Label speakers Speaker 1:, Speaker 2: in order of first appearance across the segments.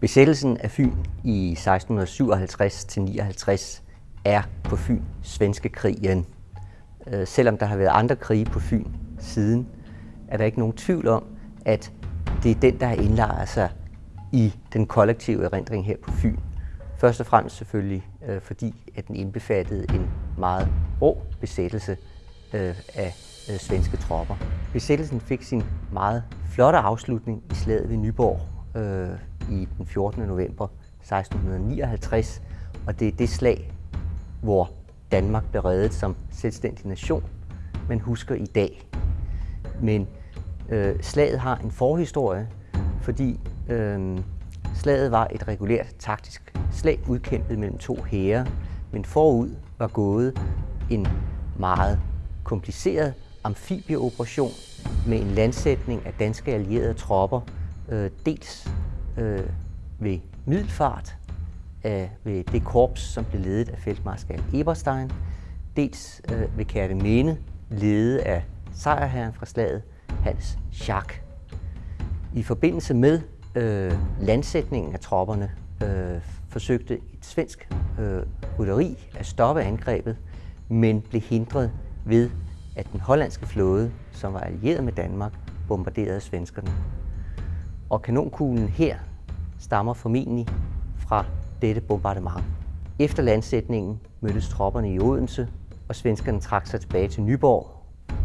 Speaker 1: Besættelsen af Fyn i 1657-59 er på Fyn svenske krigen. Øh, selvom der har været andre krige på Fyn siden, er der ikke nogen tvivl om, at det er den, der har indlejret sig i den kollektive erindring her på Fyn. Først og fremmest selvfølgelig, øh, fordi at den indbefattede en meget rå besættelse øh, af svenske tropper. Besættelsen fik sin meget flotte afslutning i slaget ved Nyborg i den 14. november 1659, og det er det slag, hvor Danmark blev reddet som selvstændig nation, man husker i dag. Men øh, slaget har en forhistorie, fordi øh, slaget var et regulært taktisk slag udkæmpet mellem to hære, men forud var gået en meget kompliceret amfibieoperation med en landsætning af danske allierede tropper, øh, dels øh, ved Middelfart, øh, ved det korps, som blev ledet af feltmarskal Eberstein, dels øh, ved Kærteminde, ledet af sejrherren fra slaget, Hans Schack. I forbindelse med øh, landsætningen af tropperne øh, forsøgte et svensk øh, rytteri at stoppe angrebet, men blev hindret ved, at den hollandske flåde, som var allieret med Danmark, bombarderede svenskerne. Og kanonkuglen her stammer formentlig fra dette bombardement. Efter landsætningen mødtes tropperne i Odense, og svenskerne trak sig tilbage til Nyborg,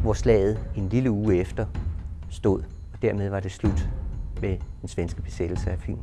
Speaker 1: hvor slaget en lille uge efter stod. Og dermed var det slut med den svenske besættelse af Fyn.